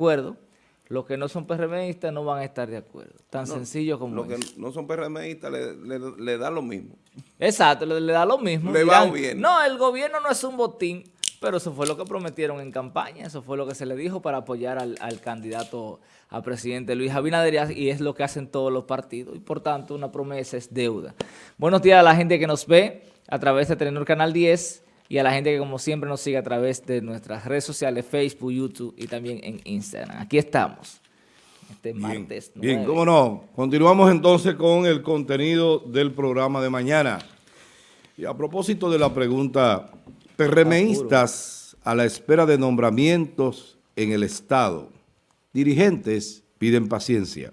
acuerdo, los que no son PRMistas no van a estar de acuerdo. Tan sencillo como Los que no son PRMistas le, le, le da lo mismo. Exacto, le, le da lo mismo. Le va bien. No, el gobierno no es un botín, pero eso fue lo que prometieron en campaña, eso fue lo que se le dijo para apoyar al, al candidato a presidente Luis Abinader y es lo que hacen todos los partidos y por tanto una promesa es deuda. Buenos días a la gente que nos ve a través de Telenor Canal 10 y a la gente que como siempre nos sigue a través de nuestras redes sociales, Facebook, YouTube y también en Instagram. Aquí estamos. Este martes Bien, bien, cómo no. Continuamos entonces con el contenido del programa de mañana. Y a propósito de la pregunta, PRMistas a la espera de nombramientos en el Estado. Dirigentes piden paciencia.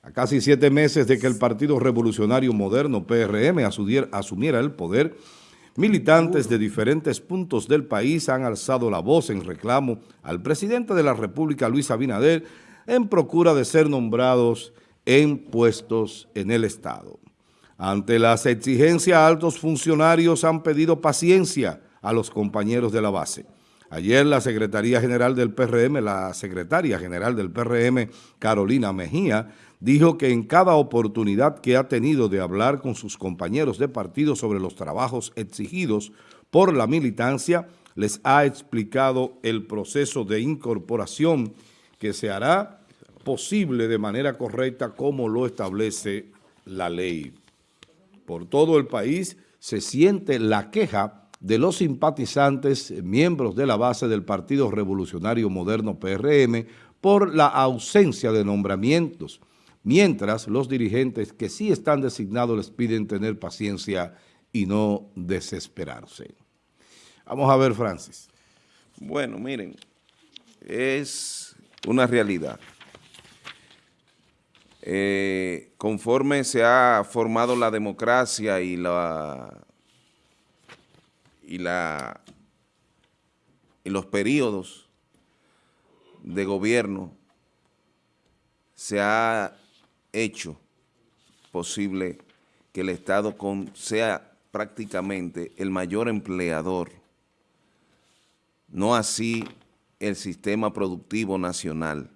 A casi siete meses de que el Partido Revolucionario Moderno, PRM, asumiera el poder, Militantes de diferentes puntos del país han alzado la voz en reclamo al presidente de la República, Luis Abinader, en procura de ser nombrados en puestos en el Estado. Ante las exigencias, altos funcionarios han pedido paciencia a los compañeros de la base. Ayer la Secretaría General del PRM, la Secretaria General del PRM, Carolina Mejía, dijo que en cada oportunidad que ha tenido de hablar con sus compañeros de partido sobre los trabajos exigidos por la militancia, les ha explicado el proceso de incorporación que se hará posible de manera correcta como lo establece la ley. Por todo el país se siente la queja de los simpatizantes, miembros de la base del Partido Revolucionario Moderno PRM, por la ausencia de nombramientos, mientras los dirigentes que sí están designados les piden tener paciencia y no desesperarse. Vamos a ver, Francis. Bueno, miren, es una realidad. Eh, conforme se ha formado la democracia y la y la y los periodos de gobierno se ha hecho posible que el Estado sea prácticamente el mayor empleador, no así el sistema productivo nacional,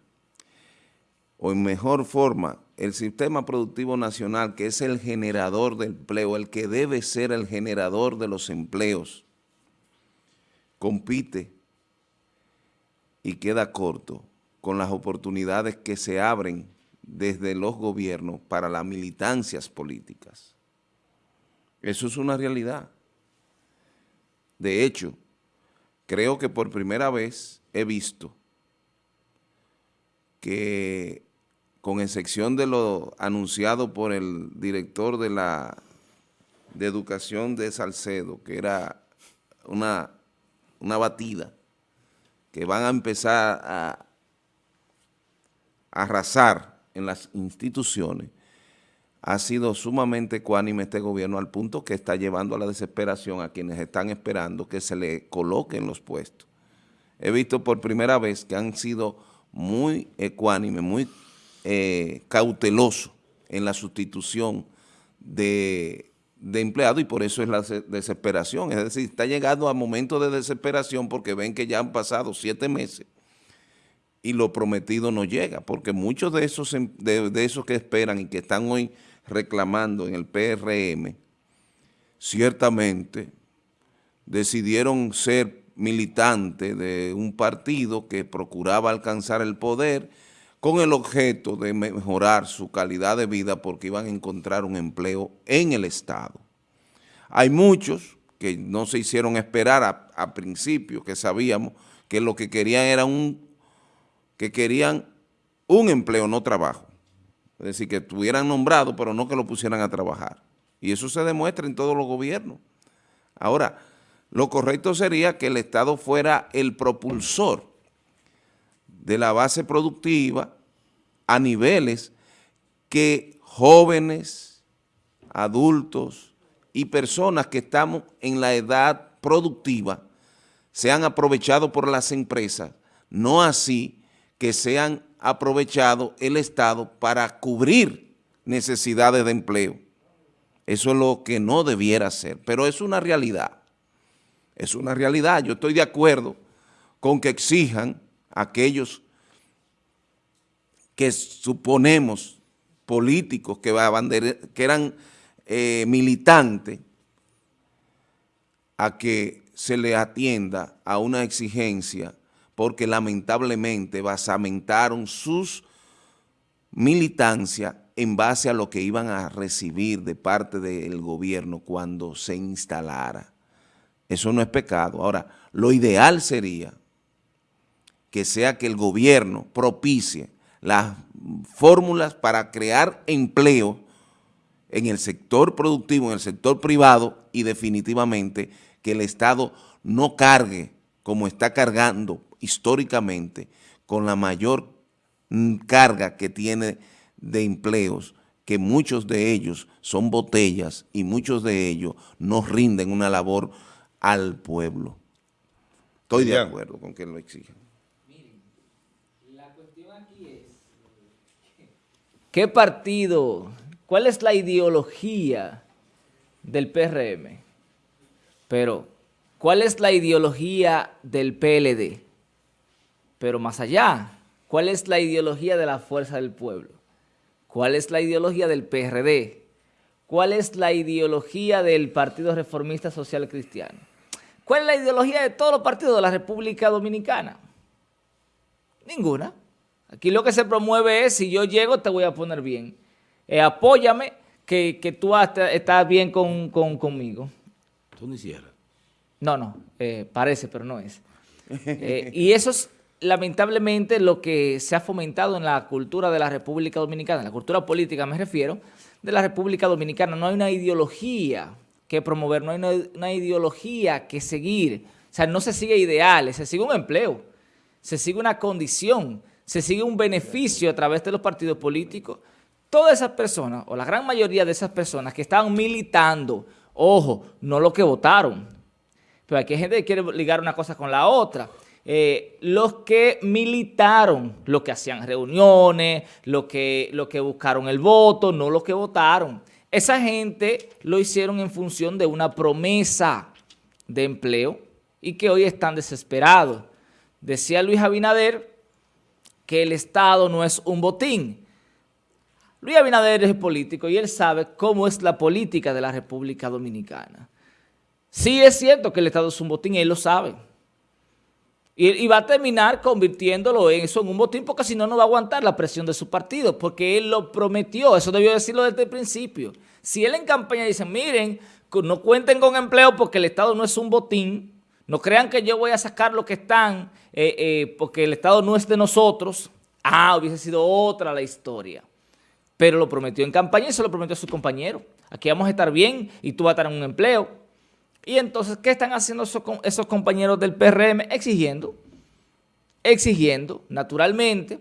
o en mejor forma, el sistema productivo nacional, que es el generador de empleo, el que debe ser el generador de los empleos, compite y queda corto con las oportunidades que se abren desde los gobiernos para las militancias políticas. Eso es una realidad. De hecho, creo que por primera vez he visto que, con excepción de lo anunciado por el director de la de Educación de Salcedo, que era una, una batida, que van a empezar a arrasar en las instituciones, ha sido sumamente ecuánime este gobierno al punto que está llevando a la desesperación a quienes están esperando que se le coloquen los puestos. He visto por primera vez que han sido muy ecuánimes, muy eh, cautelosos en la sustitución de, de empleados y por eso es la desesperación. Es decir, está llegando a momentos de desesperación porque ven que ya han pasado siete meses y lo prometido no llega, porque muchos de esos, em, de, esos que esperan y que están hoy reclamando en el PRM, ciertamente decidieron ser militantes de un partido que procuraba alcanzar el poder con el objeto de mejorar su calidad de vida porque iban a encontrar un empleo en el Estado. Hay muchos que no se hicieron esperar a, a principio, que sabíamos que lo que querían era un que querían un empleo, no trabajo. Es decir, que estuvieran nombrados, pero no que lo pusieran a trabajar. Y eso se demuestra en todos los gobiernos. Ahora, lo correcto sería que el Estado fuera el propulsor de la base productiva a niveles que jóvenes, adultos y personas que estamos en la edad productiva sean aprovechados por las empresas, no así que sean aprovechado el Estado para cubrir necesidades de empleo. Eso es lo que no debiera ser, pero es una realidad. Es una realidad. Yo estoy de acuerdo con que exijan a aquellos que suponemos políticos que, eran eh, militantes a que se le atienda a una exigencia porque lamentablemente basamentaron sus militancia en base a lo que iban a recibir de parte del gobierno cuando se instalara. Eso no es pecado. Ahora, lo ideal sería que sea que el gobierno propicie las fórmulas para crear empleo en el sector productivo, en el sector privado y definitivamente que el Estado no cargue como está cargando históricamente con la mayor mm, carga que tiene de empleos, que muchos de ellos son botellas y muchos de ellos no rinden una labor al pueblo. Estoy de acuerdo con que lo exigen. Miren, la cuestión aquí es, ¿qué partido, cuál es la ideología del PRM? Pero, ¿cuál es la ideología del PLD? Pero más allá, ¿cuál es la ideología de la fuerza del pueblo? ¿Cuál es la ideología del PRD? ¿Cuál es la ideología del Partido Reformista Social Cristiano? ¿Cuál es la ideología de todos los partidos de la República Dominicana? Ninguna. Aquí lo que se promueve es, si yo llego, te voy a poner bien. Eh, apóyame, que, tú estás bien con, conmigo. Tú ni cierras. No, no, eh, parece, pero no es. Eh, y eso es lamentablemente lo que se ha fomentado en la cultura de la República Dominicana, en la cultura política me refiero, de la República Dominicana. No hay una ideología que promover, no hay una, ideología que seguir. O sea, no se sigue ideales, se sigue un empleo, se sigue una condición, se sigue un beneficio a través de los partidos políticos. Todas esas personas, o la gran mayoría de esas personas que estaban militando, ojo, no lo que votaron, pero aquí hay gente que quiere ligar una cosa con la otra. Eh, los que militaron, los que hacían reuniones, los que, los que buscaron el voto, no los que votaron. Esa gente lo hicieron en función de una promesa de empleo y que hoy están desesperados. Decía Luis Abinader que el Estado no es un botín. Luis Abinader es político y él sabe cómo es la política de la República Dominicana. Sí es cierto que el Estado es un botín, él lo sabe. Y, va a terminar convirtiéndolo en eso en un botín porque si no, no va a aguantar la presión de su partido porque él lo prometió, eso debió decirlo desde el principio. Si él en campaña dice, miren, no cuenten con empleo porque el Estado no es un botín, no crean que yo voy a sacar lo que están eh, eh, porque el Estado no es de nosotros, ah, hubiese sido otra la historia. Pero lo prometió en campaña y se lo prometió a sus compañeros. Aquí vamos a estar bien y tú vas a estar en un empleo. Y entonces, ¿qué están haciendo esos, compañeros del PRM? Exigiendo, exigiendo, naturalmente,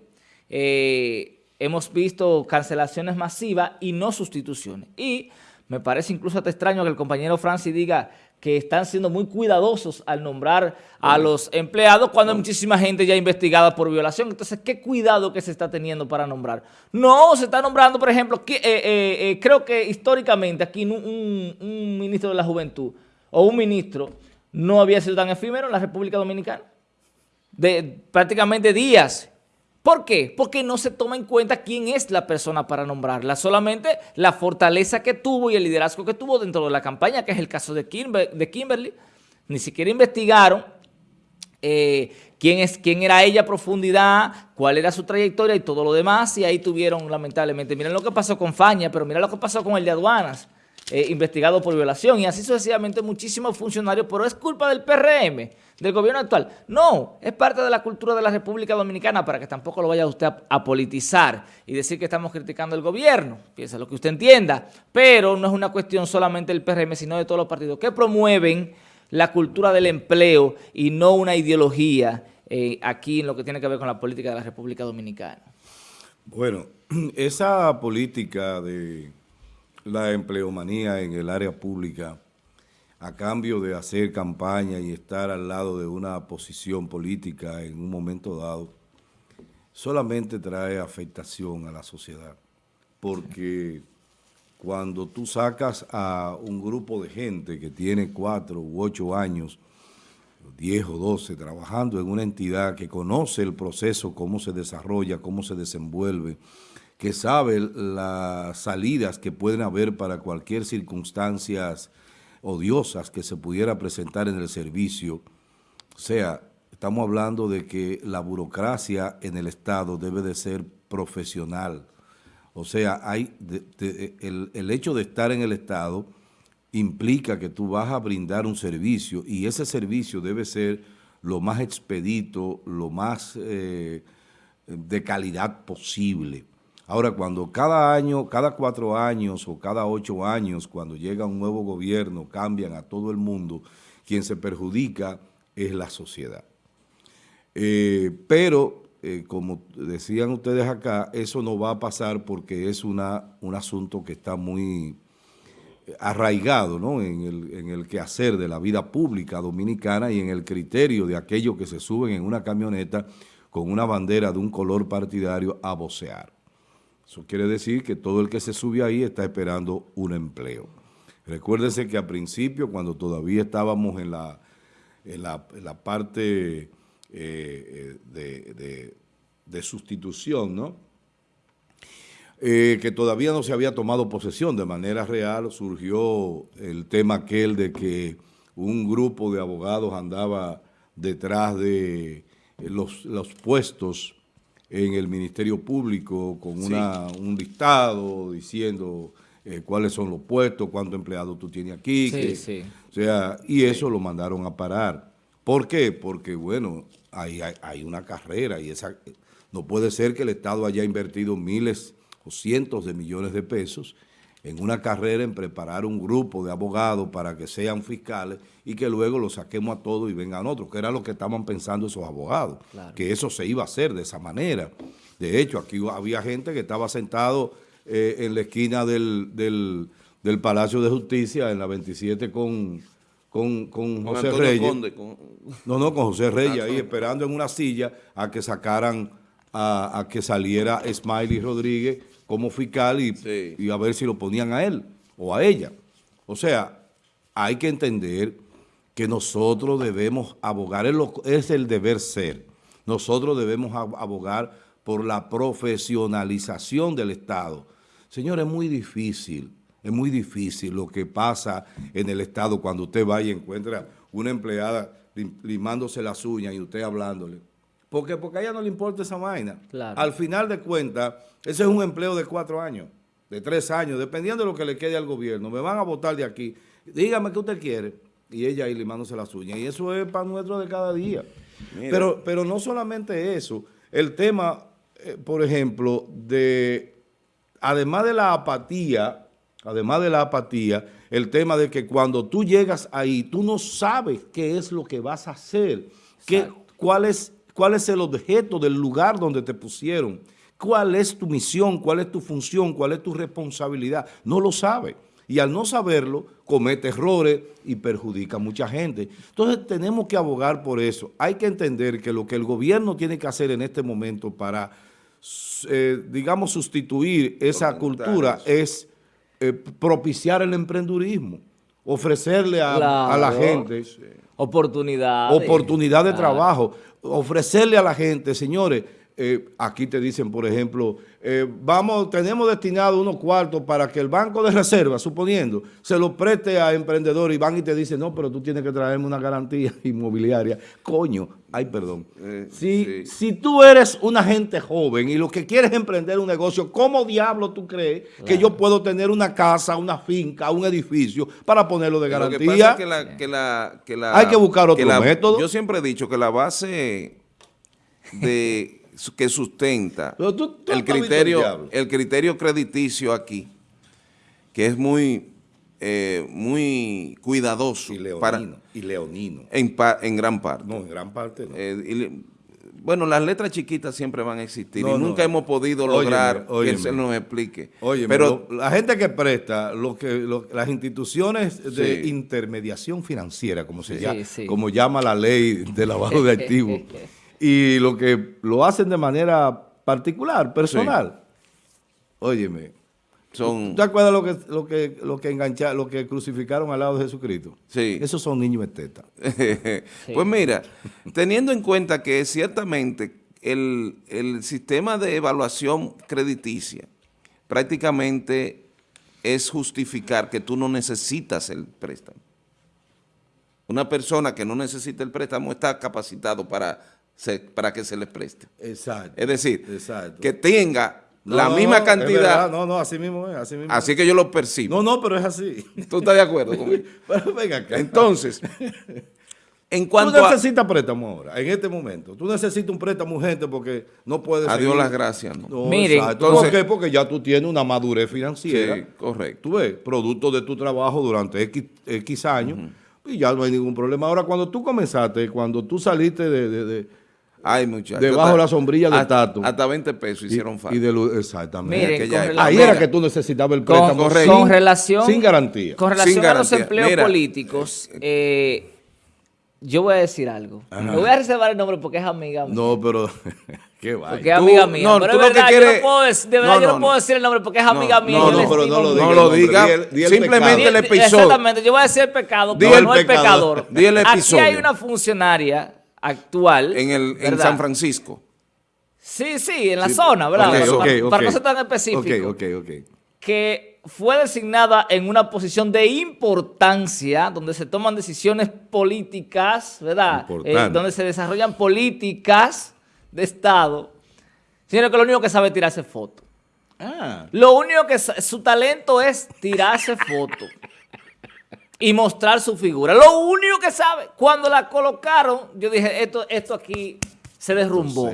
eh, hemos visto cancelaciones masivas y no sustituciones. Y me parece incluso hasta extraño que el compañero Francis diga que están siendo muy cuidadosos al nombrar a los empleados cuando hay muchísima gente ya investigada por violación. Entonces, ¿qué cuidado que se está teniendo para nombrar? No, se está nombrando, por ejemplo, eh, eh, creo que históricamente aquí un ministro de la Juventud o un ministro no había sido tan efímero en la República Dominicana. De prácticamente días. ¿Por qué? Porque no se toma en cuenta quién es la persona para nombrarla, solamente la fortaleza que tuvo y el liderazgo que tuvo dentro de la campaña, que es el caso de, Kimberly. Ni siquiera investigaron eh, quién, es, quién era ella a profundidad, cuál era su trayectoria y todo lo demás, y ahí tuvieron lamentablemente, miren lo que pasó con Faña, pero miren lo que pasó con el de aduanas, eh, investigado por violación y así sucesivamente muchísimos funcionarios, pero es culpa del PRM, del gobierno actual. No, es parte de la cultura de la República Dominicana para que tampoco lo vaya usted a, politizar y decir que estamos criticando el gobierno, piensa lo que usted entienda, pero no es una cuestión solamente del PRM, sino de todos los partidos que promueven la cultura del empleo y no una ideología eh, aquí en lo que tiene que ver con la política de la República Dominicana. Bueno, esa política de la empleomanía en el área pública a cambio de hacer campaña y estar al lado de una posición política en un momento dado, solamente trae afectación a la sociedad. Porque cuando tú sacas a un grupo de gente que tiene cuatro u ocho años 10 o 12 trabajando en una entidad que conoce el proceso, cómo se desarrolla, cómo se desenvuelve, que sabe las salidas que pueden haber para cualquier circunstancias odiosas que se pudiera presentar en el servicio. O sea, estamos hablando de que la burocracia en el Estado debe de ser profesional. O sea, hay el, hecho de estar en el Estado implica que tú vas a brindar un servicio y ese servicio debe ser lo más expedito, lo más eh, de calidad posible. Ahora, cuando cada año, cada cuatro años o cada ocho años, cuando llega un nuevo gobierno, cambian a todo el mundo, quien se perjudica es la sociedad. Eh, pero, eh, como decían ustedes acá, eso no va a pasar porque es una, un asunto que está muy arraigado ¿no? en, el, en el quehacer de la vida pública dominicana y en el criterio de aquellos que se suben en una camioneta con una bandera de un color partidario a vocear. Eso quiere decir que todo el que se sube ahí está esperando un empleo. Recuérdense que al principio, cuando todavía estábamos en la, en la, parte eh, eh, de sustitución, ¿no? Eh, que todavía no se había tomado posesión de manera real, surgió el tema aquel de que un grupo de abogados andaba detrás de los, los puestos en el Ministerio Público con una, un listado diciendo eh, cuáles son los puestos, cuántos empleados tú tienes aquí. O sea, y eso lo mandaron a parar. ¿Por qué? Porque, bueno, hay, hay, hay una carrera y esa no puede ser que el Estado haya invertido miles cientos de millones de pesos en una carrera en preparar un grupo de abogados para que sean fiscales y que luego los saquemos a todos y vengan otros, que era lo que estaban pensando esos abogados, que eso se iba a hacer de esa manera. De hecho, aquí había gente que estaba sentado eh, en la esquina del, del, Palacio de Justicia, en la 27 con, con, con, José Reyes. No, no, con José Reyes, ahí esperando en una silla a que sacaran, a, a que saliera Smiley Rodríguez como fiscal y, a ver si lo ponían a él o a ella. O sea, hay que entender que nosotros debemos abogar, es el deber ser, nosotros debemos abogar por la profesionalización del Estado. Señor, es muy difícil, es muy difícil lo que pasa en el Estado cuando usted va y encuentra una empleada limándose las uñas y usted hablándole. ¿Por qué? Porque a ella no le importa esa vaina. Al final de cuentas, ese es un empleo de cuatro años, de tres años, dependiendo de lo que le quede al gobierno. Me van a votar de aquí. Dígame qué usted quiere. Y ella ahí limándose las uñas. Y eso es para nuestro de cada día. Pero, pero no solamente eso. El tema, eh, por ejemplo, de, además de la apatía, además de la apatía, el tema de que cuando tú llegas ahí, tú no sabes qué es lo que vas a hacer, qué, cuál es cuál es el objeto del lugar donde te pusieron, cuál es tu misión, cuál es tu función, cuál es tu responsabilidad. No lo sabe. Y al no saberlo, comete errores y perjudica a mucha gente. Entonces tenemos que abogar por eso. Hay que entender que lo que el gobierno tiene que hacer en este momento para, eh, digamos, sustituir esa cultura es eh, propiciar el emprendurismo, ofrecerle a, la gente... Oportunidad. Oportunidad de trabajo ofrecerle a la gente, señores, eh, aquí te dicen, por ejemplo, eh, vamos, tenemos destinado unos cuartos para que el Banco de Reserva, suponiendo, se lo preste a emprendedores y van y te dicen, no, pero tú tienes que traerme una garantía inmobiliaria. Coño, ay, perdón. Eh, si, si tú eres una gente joven y lo que quieres es emprender un negocio, ¿cómo diablo tú crees que yo puedo tener una casa, una finca, un edificio para ponerlo de garantía? Hay que buscar otro método. Yo siempre he dicho que la base de que sustenta el, criterio, el criterio crediticio aquí, que es muy, eh, muy cuidadoso. Y leonino. y leonino. En, en, gran parte. No, en gran parte eh, bueno, las letras chiquitas siempre van a existir y nunca hemos podido lograr que se nos explique. Oye, pero la gente que presta, lo que, las instituciones de intermediación financiera, como se llama, como llama la ley de lavado de activos, y lo que lo hacen de manera particular, personal. Óyeme, son... ¿Tú te acuerdas lo que, lo que, lo que engancha, lo que crucificaron al lado de Jesucristo? Sí. Esos son niños estetas. Pues mira, teniendo en cuenta que ciertamente el, el sistema de evaluación crediticia prácticamente es justificar que tú no necesitas el préstamo. Una persona que no necesita el préstamo está capacitado para, se- para que se le preste. Exacto. Es decir, Exacto. que tenga No, la no, misma cantidad, No, no, así mismo es, así mismo así es. que yo lo percibo. No, no, pero es así. ¿Tú estás de acuerdo conmigo? pero venga acá. Entonces, en Tú cuanto a... necesitas préstamo ahora, en este momento. Tú necesitas un préstamo urgente porque no puedes Adiós seguir- las gracias, ¿no? No, Miren, entonces- ¿Por qué? Porque ya tú tienes una madurez financiera. Sí, correcto. Tú ves, producto de tu trabajo durante X, X años y ya no hay ningún problema. Ahora, cuando tú comenzaste, cuando tú saliste de... de- de- Ay, muchachos. Debajo hasta- la sombrilla del tato. Hasta 20 pesos hicieron falta. y de lo- exactamente. Miren, con. Ahí era que tú necesitabas el préstamo correcto. con sin, relación, sin garantía. Con relación Sin a los empleos Mira, políticos, eh, yo voy a decir algo. Me voy a reservar el nombre porque es amiga mía. No, pero... qué Porque vaya. es Tú- amiga mía. no, pero tú es lo que verdad, yo quieres- no puedo decir, de verdad, No, yo no, no, puedo no. decir el nombre porque es No, amiga mía. no, no, pero no lo mucho. No diga lo diga, simplemente pecado. el Di- episodio. Exactamente, yo voy a decir el pecado, pero no el pecador. pecador. Di el Aquí hay una funcionaria actual. En, el, en. San Francisco. Sí, sí, en la zona, ¿verdad? Para, ok, para- para no ser tan específico. Ok, ok, ok. que fue designada en una posición de importancia, donde se toman decisiones políticas, ¿verdad? Eh, donde se desarrollan políticas de Estado. Sino que lo único que sabe es tirarse fotos. Ah, Lo único que su talento es tirarse fotos y mostrar su figura. Lo único que sabe. Cuando la colocaron, yo dije, esto, esto aquí se derrumbó.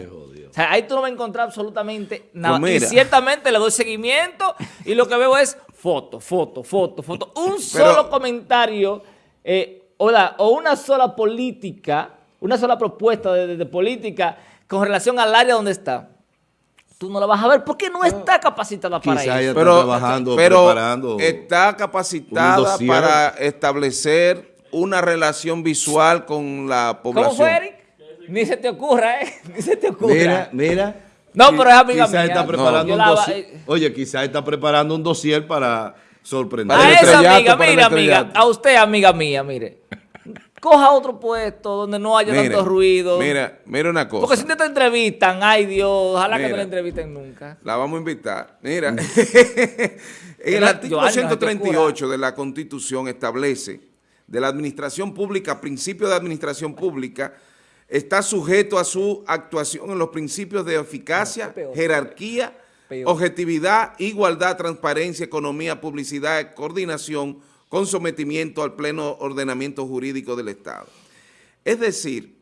O sea, ahí tú no vas a encontrar absolutamente nada. Pues y ciertamente le doy seguimiento y lo que veo es foto, foto, foto, foto. Un solo comentario eh, o, la- o una sola política, una sola propuesta de, de- de política con relación al área donde está. Tú no la vas a ver porque no está capacitada para Quizá eso. está Pero, trabajando, pero preparando está capacitada para establecer una relación visual con la población. ¿Cómo fue, Eric? Ni se te ocurra, ¿eh? Ni se te ocurra. Mira, mira. No, pero es amiga quizá mía. Está No. preparando Yo un la- dossier. eh. Oye, quizá está preparando un dossier para sorprender. A esa amiga, para mira, amiga, a usted, amiga mía, mire. Coja otro puesto donde no haya Mire, tanto ruido. Mira, mira una cosa. Porque si te, te entrevistan, ay Dios, ojalá que no Mira. la entrevisten nunca. La vamos a invitar. Mira, en el artículo Joana, no se te 138 de la Constitución establece de la administración pública, principio de administración pública, está sujeto a su actuación en los principios de eficacia, No, peor. jerarquía, Peor. objetividad, igualdad, transparencia, economía, publicidad, coordinación, con sometimiento al pleno ordenamiento jurídico del Estado. Es decir,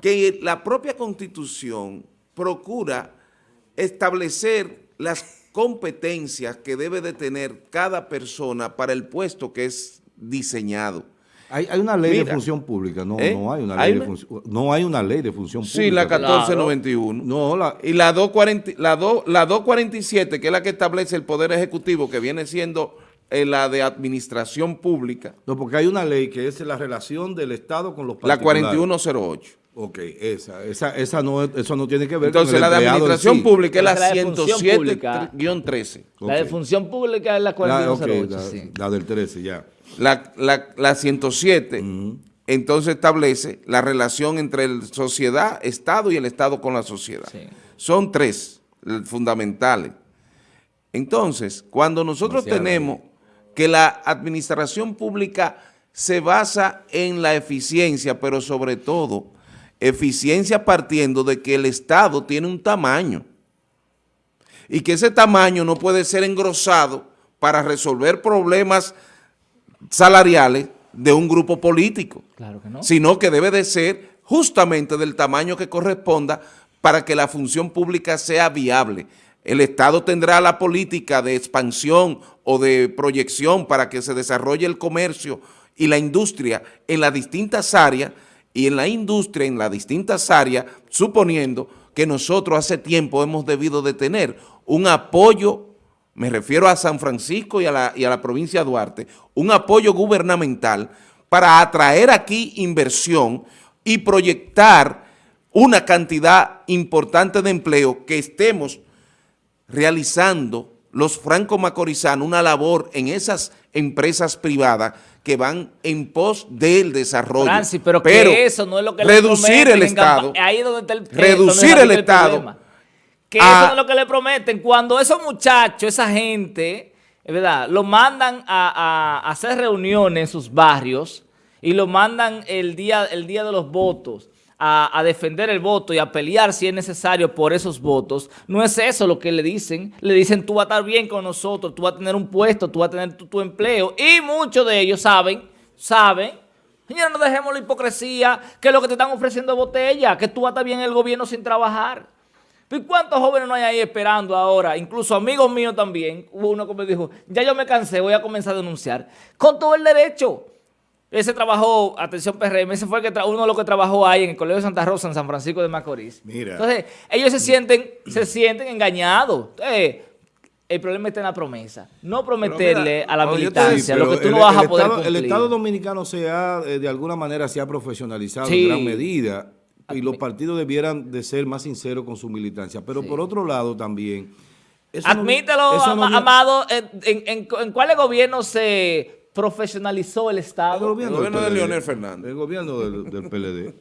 que la propia Constitución procura establecer las competencias que debe de tener cada persona para el puesto que es diseñado. Hay, hay una ley de función pública. No, ¿Eh? no hay una ¿Hay ley de una? función. No hay una ley de función pública. Sí, la Claro. 1491. No, la, Y la, 240 la, do- la 247, que es la que establece el Poder Ejecutivo, que viene siendo la de administración pública, no, porque hay una ley que es la relación del Estado con los la particulares. 4108. Ok, esa, esa, esa no, es- eso no tiene que ver Entonces con la el de administración sí. pública es la la de función pública. 107-13. La de función pública es la La, 4108. ok, la- sí. la del 13, ya. La, la, la 107 entonces establece la relación entre el sociedad, Estado y el Estado con la sociedad. Sí. Son tres eh, fundamentales. Entonces, cuando nosotros Demasiado. tenemos que la administración pública se basa en la eficiencia, pero sobre todo eficiencia partiendo de que el Estado tiene un tamaño y que ese tamaño no puede ser engrosado para resolver problemas salariales de un grupo político, Claro que no. sino que debe de ser justamente del tamaño que corresponda para que la función pública sea viable. El Estado tendrá la política de expansión o de proyección para que se desarrolle el comercio y la industria en las distintas áreas y en la industria en las distintas áreas, suponiendo que nosotros hace tiempo hemos debido de tener un apoyo, me refiero a San Francisco y a la, y a la provincia de Duarte, un apoyo gubernamental para atraer aquí inversión y proyectar una cantidad importante de empleo que estemos realizando los franco-macorizanos una labor en esas empresas privadas que van en pos del desarrollo. Francis, pero, que eso no es lo que le reducir el Estado, Ahí es donde está el reducir el Estado problema. Que a- eso no es lo que le prometen. Cuando esos muchachos, esa gente, es verdad, lo mandan a, a hacer reuniones en sus barrios y lo mandan el día, el día de los votos a, defender el voto y a pelear si es necesario por esos votos, no es eso lo que le dicen. Le dicen tú vas a estar bien con nosotros, tú vas a tener un puesto, tú vas a tener tu, tu empleo. Y muchos de ellos saben, saben, señores, no dejemos la hipocresía, que lo que te están ofreciendo es botella, que tú vas a estar bien en el gobierno sin trabajar. ¿Y cuántos jóvenes no hay ahí esperando ahora? Incluso amigos míos también. Hubo uno que me dijo, ya yo me cansé, voy a comenzar a denunciar. Con todo el derecho. Ese trabajó, atención PRM, ese fue el que uno de los que trabajó ahí en el Colegio de Santa Rosa, en San Francisco de Macorís. Mira. Entonces, ellos se sienten, se sienten engañados. Entonces, el problema está en la promesa. No prometerle mira, a la militancia Sí, lo que tú no vas a poder Estado, cumplir. El Estado dominicano se ha, eh, de alguna manera, se ha profesionalizado Sí. en gran medida y los partidos debieran de ser más sinceros con su militancia. Pero por otro lado también... no- Admítelo, no Amado, en, en, en- en cuáles gobiernos se profesionalizó el El Estado? gobierno, El gobierno de. Leonel Fernández. El gobierno del, del PLD.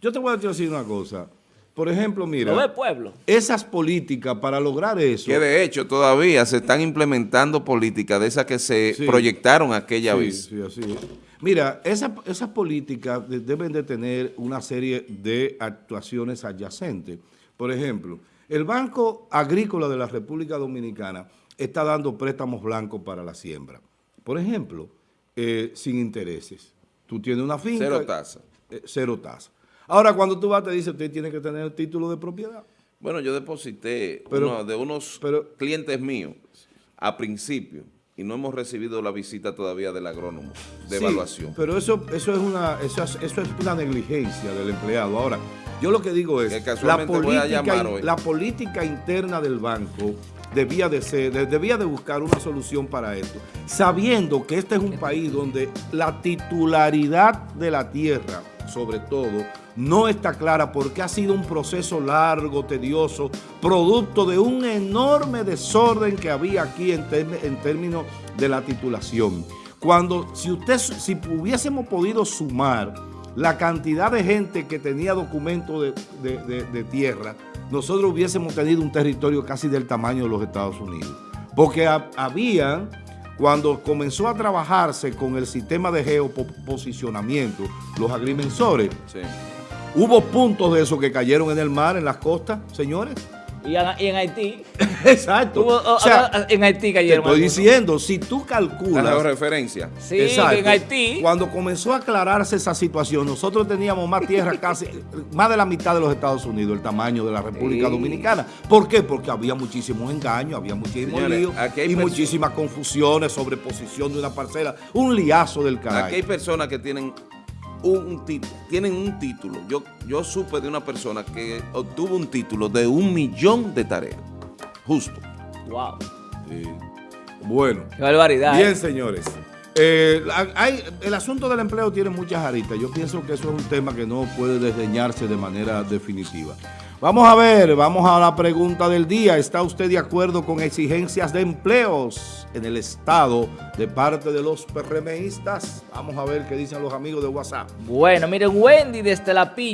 Yo te voy a decir una cosa. Por ejemplo, mira, el pueblo. esas políticas para lograr eso... Que de hecho todavía se están implementando políticas de esas que se Sí. proyectaron aquella Sí, vez. sí, así es. Mira, esa- esas políticas de- deben de tener una serie de actuaciones adyacentes. Por ejemplo, el Banco Agrícola de la República Dominicana está dando préstamos blancos para la siembra. Por ejemplo, eh, sin intereses. Tú tienes una finca. Cero tasa. eh, cero tasa. Ahora, cuando tú vas, te dice, usted tiene que tener el título de propiedad. Bueno, yo deposité Pero- uno de unos pero- clientes míos a principio y no hemos recibido la visita todavía del agrónomo de Sí, evaluación. Pero eso, eso, es una, eso, es, eso es una negligencia del empleado. Ahora, yo lo que digo es, Que política, la política interna del banco debía de ser, de- debía de buscar una solución para esto, sabiendo que este es un país donde la titularidad de la tierra, sobre todo, no está clara porque ha sido un proceso largo, tedioso, producto de un enorme desorden que había aquí en términos de la titulación. Cuando, si usted, si hubiésemos podido sumar la cantidad de gente que tenía documentos de, de- de- de tierra, nosotros hubiésemos tenido un territorio casi del tamaño de los Estados Unidos. Porque ha- habían, cuando comenzó a trabajarse con el sistema de geoposicionamiento, los agrimensores, Sí. hubo puntos de esos que cayeron en el mar, en las costas, señores. Y en, y en Haití, Exacto. hubo- o sea, en Haití te cayeron. estoy algunos. diciendo, si tú La calculas... georreferencia. Sí, Exacto. en Haití. Cuando comenzó a aclararse esa situación, nosotros teníamos más tierra casi, más de la mitad de los Estados Unidos, el tamaño de la República Sí. Dominicana. ¿Por qué? Porque había muchísimos engaños, había muchísimos Señores, líos aquí hay y muchísimas confusiones sobre posición de una parcela. Un liazo del Aquí hay personas que tienen un título, tienen un título. Yo, yo supe de una persona que obtuvo un título de un millón de tareas. Justo. Wow. Sí. Bueno. Qué barbaridad. Bien, ¿eh? señores. Eh, hay- el asunto del empleo tiene muchas aristas. Yo pienso que eso es un tema que no puede desdeñarse de manera definitiva. Vamos a ver, vamos a la pregunta del día. ¿Está usted de acuerdo con exigencias de empleos en el Estado de parte de los PRMistas? Vamos a ver qué dicen los amigos de WhatsApp. Bueno, miren, Wendy desde La Piña.